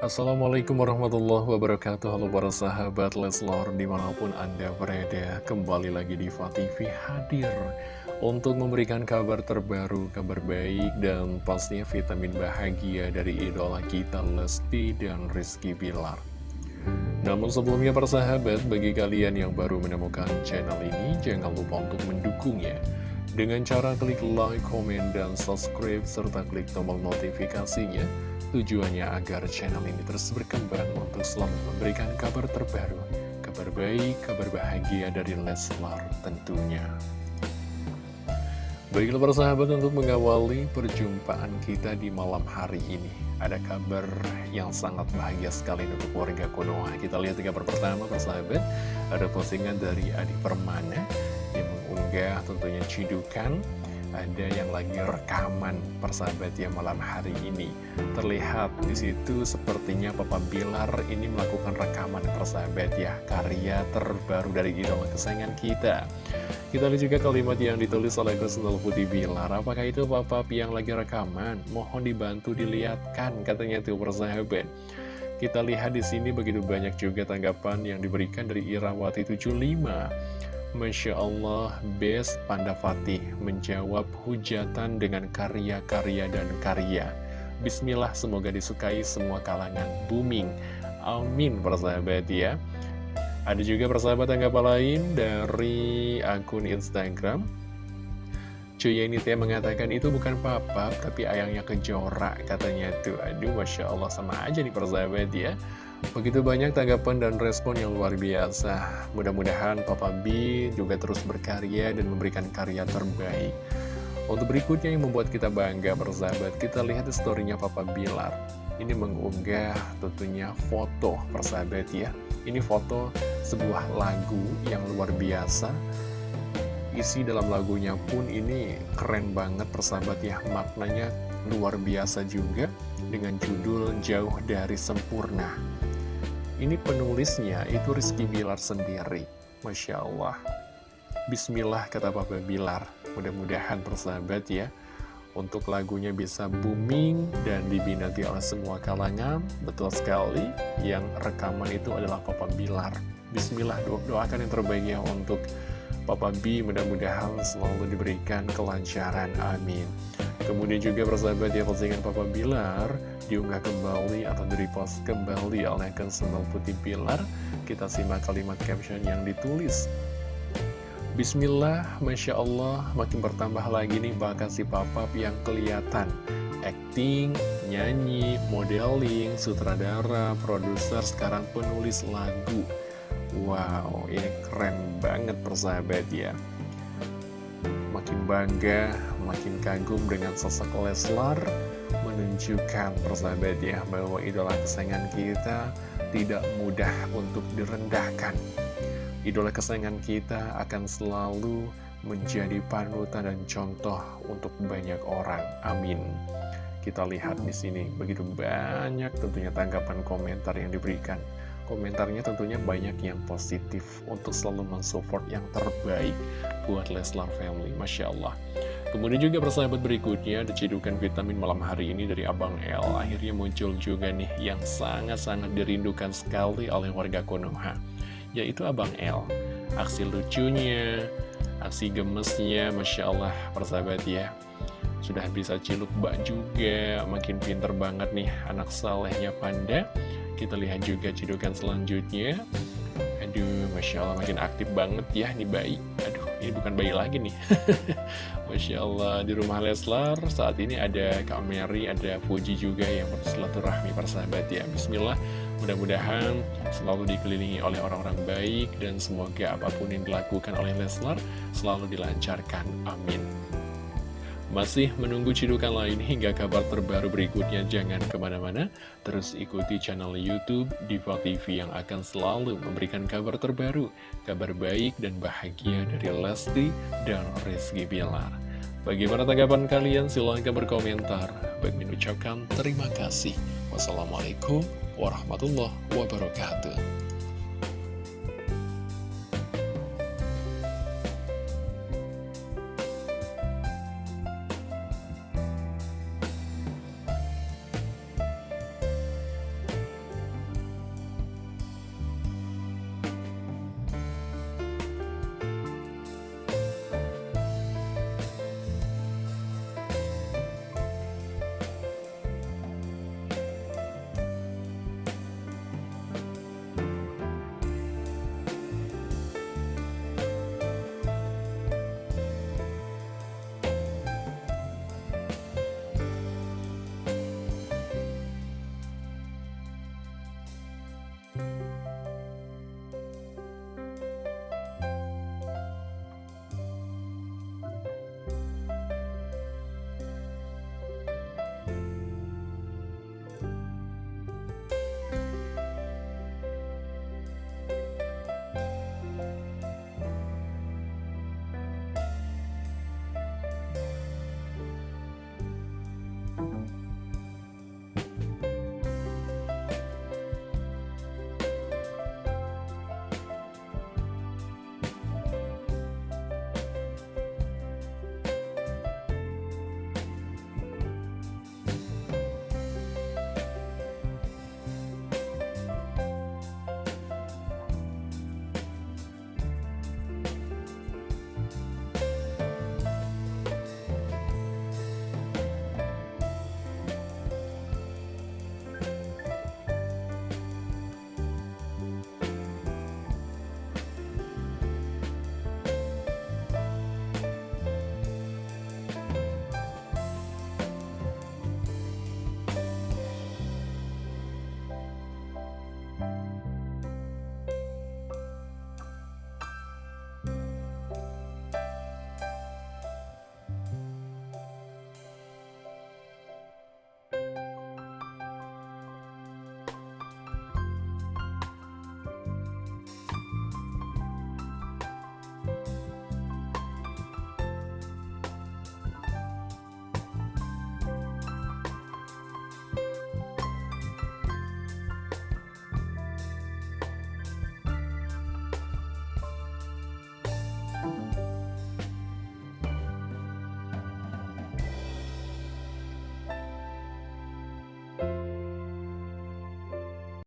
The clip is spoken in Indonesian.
Assalamualaikum warahmatullahi wabarakatuh. Halo para sahabat Leslor Di mana pun anda berada Kembali lagi di TV hadir Untuk memberikan kabar terbaru Kabar baik dan pastinya vitamin bahagia Dari idola kita Lesti dan Rizky Bilar. Namun sebelumnya para sahabat Bagi kalian yang baru menemukan channel ini Jangan lupa untuk mendukungnya dengan cara klik like, komen, dan subscribe, serta klik tombol notifikasinya Tujuannya agar channel ini terus berkembang untuk selalu memberikan kabar terbaru, kabar baik, kabar bahagia dari Leslar tentunya. Baiklah para sahabat untuk mengawali perjumpaan kita di malam hari ini Ada kabar yang sangat bahagia sekali untuk warga Konoha. Kita lihat kabar pertama para sahabat Ada postingan dari Adi Permana Yang mengunggah tentunya cidukan. Ada yang lagi rekaman persahabat ya malam hari ini. Terlihat di situ sepertinya Papa Bilar ini melakukan rekaman persahabat ya karya terbaru dari idola kesayangan kita. Kita lihat juga kalimat yang ditulis oleh Krisnal Putih Bilar. Apakah itu Papa yang lagi rekaman? Mohon dibantu dilihatkan katanya tuh persahabat. Kita lihat di sini begitu banyak juga tanggapan yang diberikan dari Irawati 75 Masya Allah, Best Panda Fatih menjawab hujatan dengan karya-karya dan karya. Bismillah, semoga disukai semua kalangan booming. Amin, persahabat ya. Ada juga persahabat tanggapan lain dari akun Instagram. Cuy ini teh mengatakan itu bukan papa, tapi ayangnya kejora katanya tuh. Aduh, Masya Allah sama aja nih persahabat ya. Begitu banyak tanggapan dan respon yang luar biasa. Mudah-mudahan Papa B juga terus berkarya dan memberikan karya terbaik. Untuk berikutnya yang membuat kita bangga persahabat, kita lihat storynya Papa Bilar. Ini mengunggah tentunya foto persahabat ya. Ini foto sebuah lagu yang luar biasa. Isi dalam lagunya pun ini keren banget persahabat ya. Maknanya luar biasa juga dengan judul Jauh Dari Sempurna. Ini penulisnya itu Rizky Bilar sendiri. Masya Allah. Bismillah kata Papa Bilar. Mudah-mudahan persahabat ya Untuk lagunya bisa booming dan dibinati oleh semua kalangan. Betul sekali Yang rekaman itu adalah Papa Bilar. Bismillah do doakan yang terbaik ya untuk Papa B. Mudah-mudahan selalu diberikan kelancaran. Amin Kemudian juga persahabat ya postingan Papa Bilar diunggah kembali atau di-repost kembali oleh Sembal Putih Pilar. Kita simak kalimat caption yang ditulis. Bismillah, Masya Allah, makin bertambah lagi nih bakat si Papa yang kelihatan. Acting, nyanyi, modeling, sutradara, produser, sekarang penulis lagu. Wow, ini keren banget persahabat ya. Makin bangga, makin kagum dengan sosok Leslar menunjukkan persahabat ya bahwa idola kesayangan kita tidak mudah untuk direndahkan. Idola kesayangan kita akan selalu menjadi panutan dan contoh untuk banyak orang. Amin. Kita lihat di sini begitu banyak tentunya tanggapan komentar yang diberikan. Komentarnya tentunya banyak yang positif untuk selalu mensupport yang terbaik buat Leslar Family. Masya Allah. Kemudian juga persahabat berikutnya ada cedukan vitamin malam hari ini dari Abang L. Akhirnya muncul juga nih yang sangat-sangat dirindukan sekali oleh warga Konoha Yaitu Abang L. Aksi lucunya, aksi gemesnya, Masya Allah persahabat ya. Sudah bisa ciluk bak juga, makin pinter banget nih anak salehnya Panda. Kita lihat juga cedukan selanjutnya. Aduh, Masya Allah makin aktif banget ya nih bayi. Aduh, ini bukan bayi lagi nih. Masya Allah di rumah Leslar saat ini ada Kak Mary, ada Fuji juga yang bersilaturahmi persahabat ya. Bismillah mudah-mudahan selalu dikelilingi oleh orang-orang baik dan semoga apa pun yang dilakukan oleh Leslar selalu dilancarkan. Amin masih menunggu cidukan lain hingga kabar terbaru berikutnya. Jangan ke mana-mana. Terus ikuti channel Youtube Diva TV yang akan selalu memberikan kabar terbaru kabar baik dan bahagia dari Lesti dan Rizky Bilar. Bagaimana tanggapan kalian? Silahkan berkomentar. Baik mengucapkan terima kasih. Wassalamualaikum warahmatullahi wabarakatuh